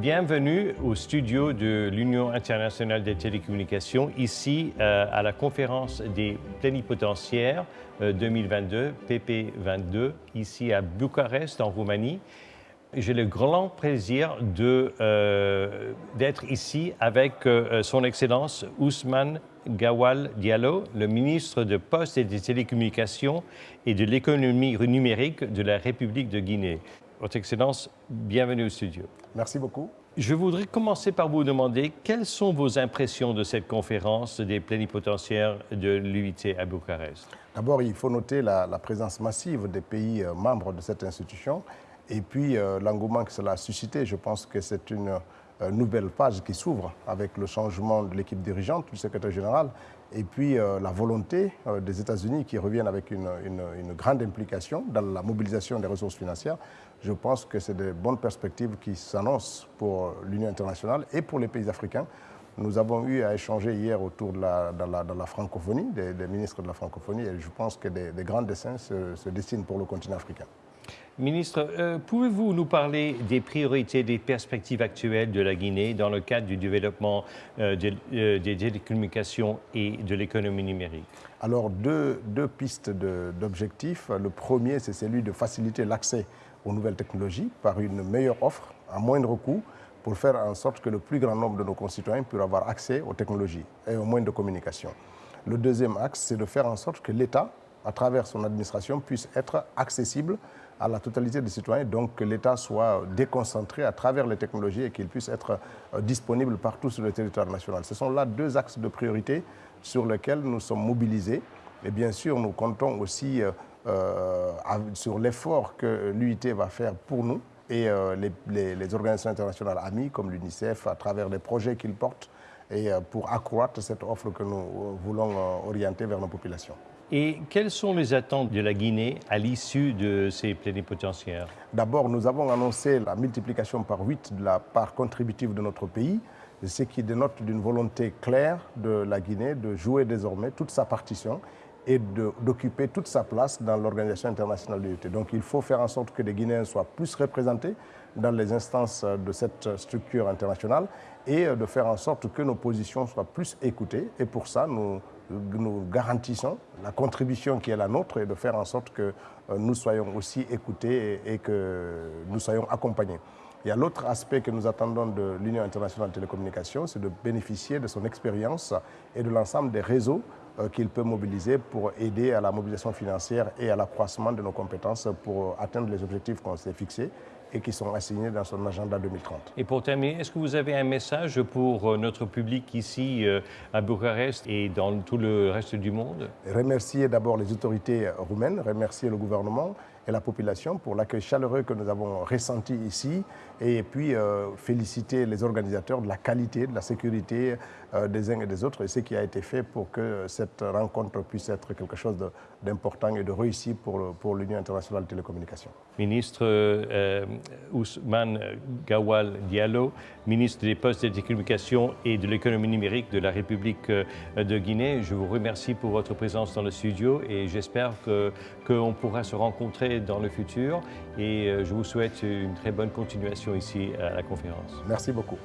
Bienvenue au studio de l'Union internationale des télécommunications, ici euh, à la conférence des plénipotentiaires 2022, euh, PP22, ici à Bucarest, en Roumanie. J'ai le grand plaisir euh, d'être ici avec son Excellence Ousmane Gawal Diallo, le ministre de Poste et des Télécommunications et de l'économie numérique de la République de Guinée. Votre Excellence, bienvenue au studio. Merci beaucoup. Je voudrais commencer par vous demander quelles sont vos impressions de cette conférence des plénipotentiaires de l'UIT à Bucarest? D'abord, il faut noter la, présence massive des pays euh, membres de cette institution et puis euh, l'engouement que cela a suscité. Je pense que c'est une nouvelle page qui s'ouvre avec le changement de l'équipe dirigeante, du secrétaire général, et puis la volonté des États-Unis qui reviennent avec une, grande implication dans la mobilisation des ressources financières je pense que c'est de bonnes perspectives qui s'annoncent pour l'Union internationale et pour les pays africains. Nous avons eu à échanger hier autour de la, la, francophonie, des, ministres de la francophonie, et je pense que des, grands dessins se, dessinent pour le continent africain. Ministre, euh, pouvez-vous nous parler des priorités, des perspectives actuelles de la Guinée dans le cadre du développement euh, euh, des télécommunications et de l'économie numérique? Alors, deux, deux pistes d'objectifs. Le premier, c'est celui de faciliter l'accès aux nouvelles technologies par une meilleure offre à moindre coût pour faire en sorte que le plus grand nombre de nos concitoyens puissent avoir accès aux technologies et aux moyens de communication. Le deuxième axe, c'est de faire en sorte que l'État, à travers son administration, puisse être accessible à la totalité des citoyens, donc que l'État soit déconcentré à travers les technologies et qu'il puisse être euh, disponible partout sur le territoire national. Ce sont là deux axes de priorité sur lesquels nous sommes mobilisés. Et bien sûr, nous comptons aussi euh, euh, sur l'effort que l'UIT va faire pour nous et les, organisations internationales amies comme l'UNICEF à travers les projets qu'ils portent et pour accroître cette offre que nous voulons orienter vers nos populations. Et quelles sont les attentes de la Guinée à l'issue de ces plénipotentiaires? D'abord, nous avons annoncé la multiplication par 8 de la part contributive de notre pays, ce qui dénote d'une volonté claire de la Guinée de jouer désormais toute sa partition et d'occuper toute sa place dans l'Organisation internationale de l'unité. Donc il faut faire en sorte que les Guinéens soient plus représentés dans les instances de cette structure internationale et de faire en sorte que nos positions soient plus écoutées. Et pour ça, nous, nous garantissons la contribution qui est la nôtre et de faire en sorte que euh, nous soyons aussi écoutés et que nous soyons accompagnés. Il y a l'autre aspect que nous attendons de l'Union internationale de télécommunications, c'est de bénéficier de son expérience et de l'ensemble des réseaux euh, qu'il peut mobiliser pour aider à la mobilisation financière et à l'accroissement de nos compétences pour atteindre les objectifs qu'on s'est fixés et qui sont assignés dans son agenda 2030. Et pour terminer, est-ce que vous avez un message pour euh, notre public ici euh, à Bucarest et dans tout le reste du monde? Remercier d'abord les autorités roumaines, remercier le gouvernement et la population pour l'accueil chaleureux que nous avons ressenti ici et puis euh, féliciter les organisateurs de la qualité, de la sécurité euh, des uns et des autres et ce qui a été fait pour que cette rencontre puisse être quelque chose d'important et de réussi pour, pour l'Union internationale de télécommunications. Ministre euh, Ousmane Gawal Diallo, ministre des Postes et des Télécommunications et de l'économie numérique de la République de Guinée, je vous remercie pour votre présence dans le studio et j'espère qu'on pourra se rencontrer dans le futur et euh, je vous souhaite une très bonne continuation ici à la conférence. Merci beaucoup.